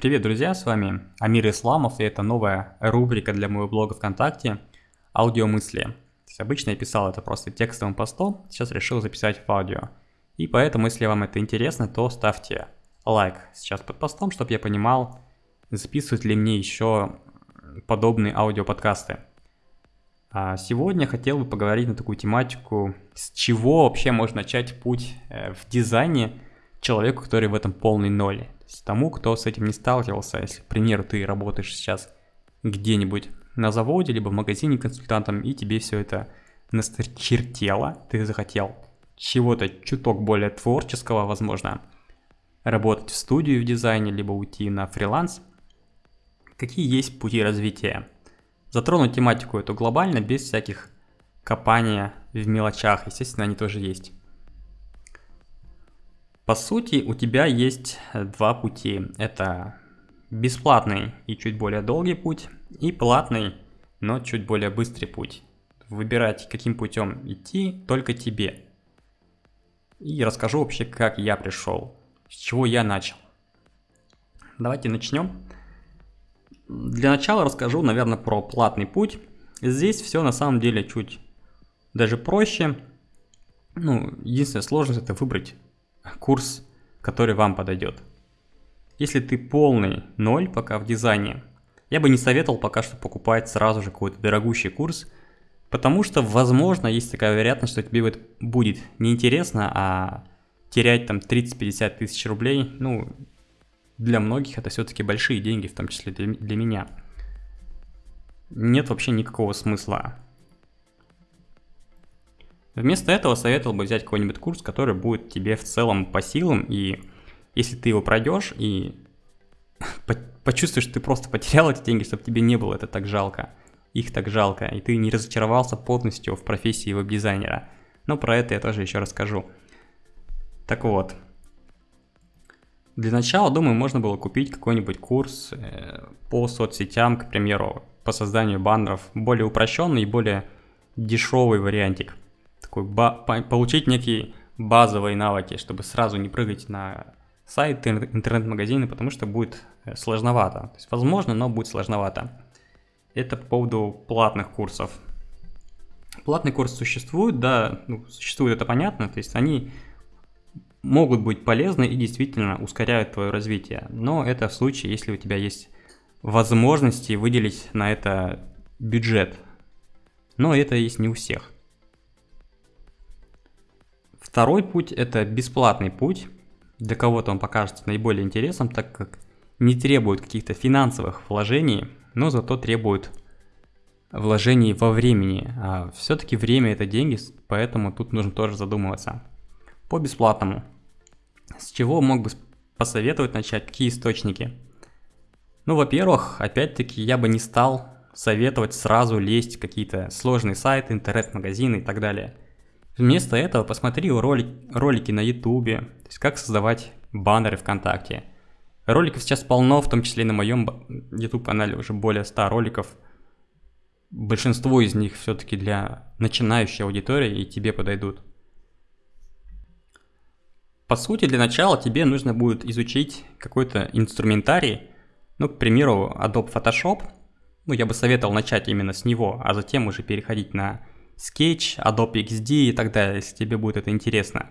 Привет, друзья, с вами Амир Исламов, и это новая рубрика для моего блога ВКонтакте «Аудиомысли». То есть обычно я писал это просто текстовым постом, сейчас решил записать в аудио. И поэтому, если вам это интересно, то ставьте лайк сейчас под постом, чтобы я понимал, записывать ли мне еще подобные аудиоподкасты. А сегодня хотел бы поговорить на такую тематику, с чего вообще можно начать путь э, в дизайне человеку, который в этом полный ноль тому, кто с этим не сталкивался, если, к примеру, ты работаешь сейчас где-нибудь на заводе, либо в магазине консультантом, и тебе все это насточертело, ты захотел чего-то чуток более творческого, возможно, работать в студию в дизайне, либо уйти на фриланс. Какие есть пути развития? Затронуть тематику эту глобально, без всяких копания в мелочах, естественно, они тоже есть. По сути, у тебя есть э, два пути. Это бесплатный и чуть более долгий путь, и платный, но чуть более быстрый путь. Выбирать, каким путем идти, только тебе. И расскажу вообще, как я пришел, с чего я начал. Давайте начнем. Для начала расскажу, наверное, про платный путь. Здесь все на самом деле чуть даже проще. Ну, единственная сложность это выбрать курс, который вам подойдет. Если ты полный ноль пока в дизайне, я бы не советовал пока что покупать сразу же какой-то дорогущий курс, потому что, возможно, есть такая вероятность, что тебе будет неинтересно, а терять там 30-50 тысяч рублей, ну, для многих это все-таки большие деньги, в том числе для, для меня. Нет вообще никакого смысла Вместо этого советовал бы взять какой-нибудь курс, который будет тебе в целом по силам, и если ты его пройдешь и почувствуешь, что ты просто потерял эти деньги, чтобы тебе не было это так жалко, их так жалко, и ты не разочаровался полностью в профессии веб-дизайнера. Но про это я тоже еще расскажу. Так вот, для начала, думаю, можно было купить какой-нибудь курс э, по соцсетям, к примеру, по созданию баннеров, более упрощенный и более дешевый вариантик такой получить некие базовые навыки, чтобы сразу не прыгать на сайт, интернет-магазины, потому что будет э, сложновато. То есть возможно, но будет сложновато. Это по поводу платных курсов. Платный курс существует, да, ну, существует, это понятно, то есть они могут быть полезны и действительно ускоряют твое развитие. Но это в случае, если у тебя есть возможности выделить на это бюджет. Но это есть не у всех. Второй путь – это бесплатный путь. Для кого-то он покажется наиболее интересным, так как не требует каких-то финансовых вложений, но зато требует вложений во времени. А все-таки время – это деньги, поэтому тут нужно тоже задумываться. По бесплатному. С чего мог бы посоветовать начать, какие источники? Ну, во-первых, опять-таки, я бы не стал советовать сразу лезть в какие-то сложные сайты, интернет-магазины и так далее – Вместо этого посмотри ролик, ролики на ютубе, то есть как создавать баннеры ВКонтакте. Роликов сейчас полно, в том числе и на моем YouTube канале уже более 100 роликов. Большинство из них все-таки для начинающей аудитории и тебе подойдут. По сути, для начала тебе нужно будет изучить какой-то инструментарий, ну, к примеру, Adobe Photoshop. Ну, я бы советовал начать именно с него, а затем уже переходить на Sketch, Adobe XD и так далее, если тебе будет это интересно.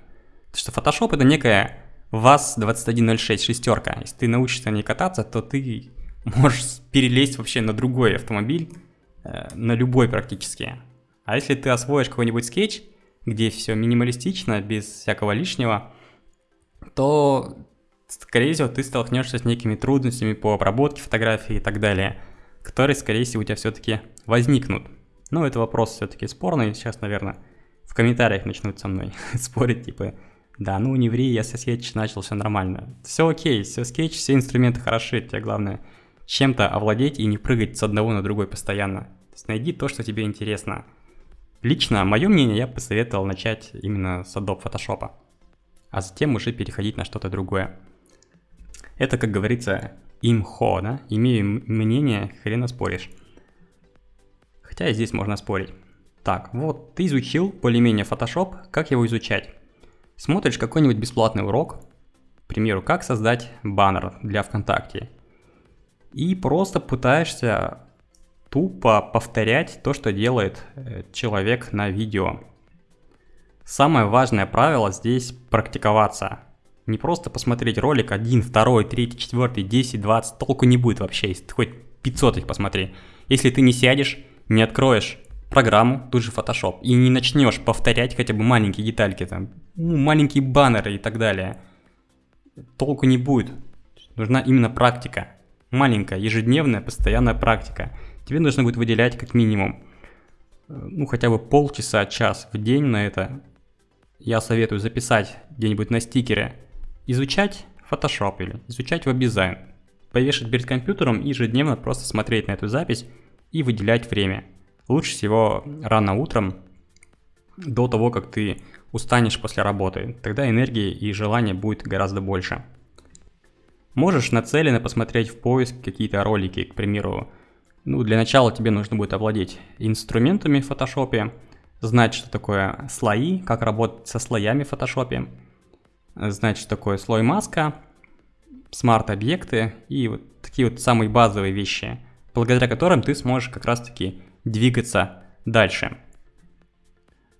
Потому что Photoshop это некая VAZ2106 шестерка. Если ты научишься на ней кататься, то ты можешь перелезть вообще на другой автомобиль, э, на любой практически. А если ты освоишь какой-нибудь скетч, где все минималистично, без всякого лишнего, то, скорее всего, ты столкнешься с некими трудностями по обработке фотографий и так далее, которые, скорее всего, у тебя все-таки возникнут. Ну, это вопрос все-таки спорный. Сейчас, наверное, в комментариях начнут со мной спорить, типа, да, ну не ври, я со скетч начал, все нормально. Все окей, все скетч, все инструменты хороши, тебе главное чем-то овладеть и не прыгать с одного на другой постоянно. То есть найди то, что тебе интересно. Лично, мое мнение, я посоветовал начать именно с Adobe Photoshop, а затем уже переходить на что-то другое. Это, как говорится, имхо, да? Имею мнение, хрена споришь. Хотя и здесь можно спорить. Так, вот ты изучил более-менее Photoshop, как его изучать? Смотришь какой-нибудь бесплатный урок, к примеру, как создать баннер для ВКонтакте. и просто пытаешься тупо повторять то, что делает э, человек на видео. Самое важное правило здесь практиковаться. Не просто посмотреть ролик 1, 2, 3, 4, 10, 20, толку не будет вообще, если ты хоть 500 их посмотри. Если ты не сядешь, не откроешь программу, тут же Photoshop, и не начнешь повторять хотя бы маленькие детальки, там, ну, маленькие баннеры и так далее, толку не будет. Нужна именно практика. Маленькая, ежедневная, постоянная практика. Тебе нужно будет выделять как минимум, э, ну, хотя бы полчаса, час в день на это. Я советую записать где-нибудь на стикере изучать Photoshop или изучать веб-дизайн, повешать перед компьютером и ежедневно просто смотреть на эту запись и выделять время. Лучше всего рано утром, до того, как ты устанешь после работы. Тогда энергии и желания будет гораздо больше. Можешь нацеленно посмотреть в поиск какие-то ролики, к примеру. Ну, для начала тебе нужно будет овладеть инструментами в Photoshop, знать, что такое слои, как работать со слоями в Photoshop, знать, что такое слой маска, смарт-объекты и вот такие вот самые базовые вещи, благодаря которым ты сможешь как раз-таки двигаться дальше.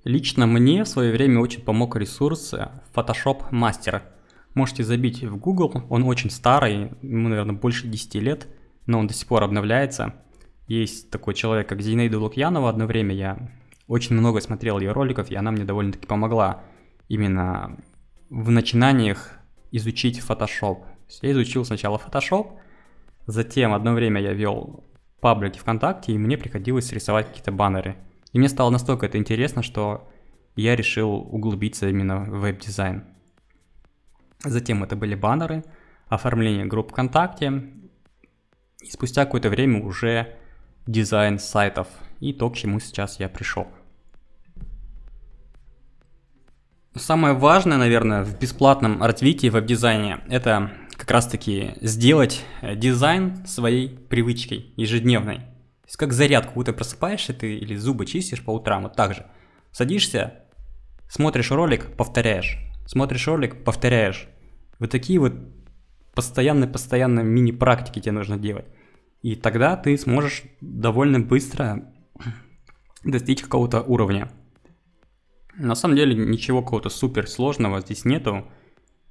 Лично мне в свое время очень помог ресурс Photoshop Master. Можете забить в Google, он очень старый, ему, наверное, больше 10 лет, но он до сих пор обновляется. Есть такой человек, как Зинаида Лукьянова, одно время я очень много смотрел ее роликов, и она мне довольно-таки помогла именно в начинаниях изучить Photoshop. Я изучил сначала Photoshop, затем одно время я вел паблики ВКонтакте, и мне приходилось рисовать какие-то баннеры. И мне стало настолько это интересно, что я решил углубиться именно в веб-дизайн. Затем это были баннеры, оформление групп ВКонтакте, и спустя какое-то время уже дизайн сайтов, и то, к чему сейчас я пришел. Самое важное, наверное, в бесплатном развитии веб-дизайне – это как раз-таки сделать э, дизайн своей привычкой ежедневной. То есть как зарядку, будто просыпаешься ты или зубы чистишь по утрам, вот так же. Садишься, смотришь ролик, повторяешь. Смотришь ролик, повторяешь. Вот такие вот постоянно-постоянно мини-практики тебе нужно делать. И тогда ты сможешь довольно быстро достичь какого-то уровня. На самом деле ничего какого-то супер сложного здесь нету.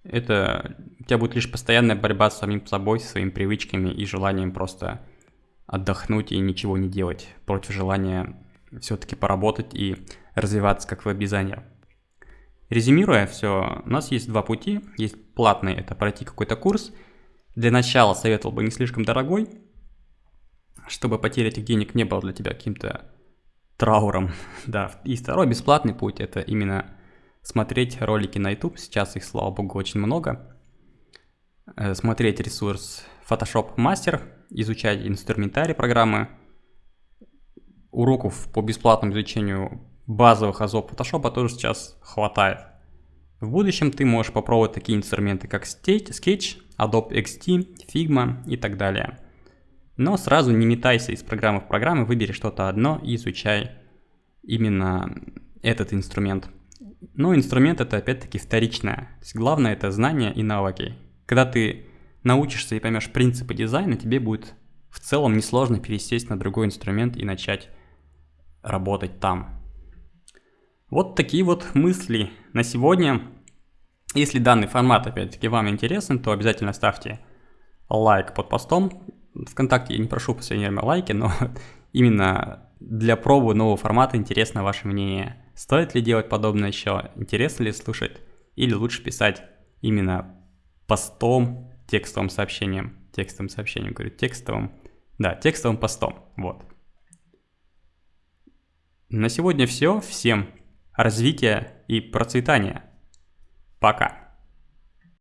Это у тебя будет лишь постоянная борьба с самим собой, со своими привычками и желанием просто отдохнуть и ничего не делать против желания все-таки поработать и развиваться как веб-дизайнер. Резюмируя все, у нас есть два пути. Есть платный, это пройти какой-то курс. Для начала советовал бы не слишком дорогой, чтобы потеря этих денег не было для тебя каким-то трауром. да, и второй бесплатный путь это именно смотреть ролики на YouTube. Сейчас их, слава богу, очень много. Э, смотреть ресурс Photoshop Master, изучать инструментарий программы. Уроков по бесплатному изучению базовых азов Photoshop тоже сейчас хватает. В будущем ты можешь попробовать такие инструменты, как Sketch, Adobe XD, Figma и так далее. Но сразу не метайся из программы в программы, выбери что-то одно и изучай именно этот инструмент. Но инструмент это опять-таки вторичное. То есть главное это знания и навыки. Когда ты научишься и поймешь принципы дизайна, тебе будет в целом несложно пересесть на другой инструмент и начать работать там. Вот такие вот мысли на сегодня. Если данный формат опять-таки вам интересен, то обязательно ставьте лайк под постом ВКонтакте я не прошу в последнее время лайки, но именно для пробы нового формата интересно ваше мнение. Стоит ли делать подобное еще? Интересно ли слушать? Или лучше писать именно постом, текстовым сообщением? Текстовым сообщением, говорю, текстовым. Да, текстовым постом, вот. На сегодня все. Всем развития и процветания. Пока.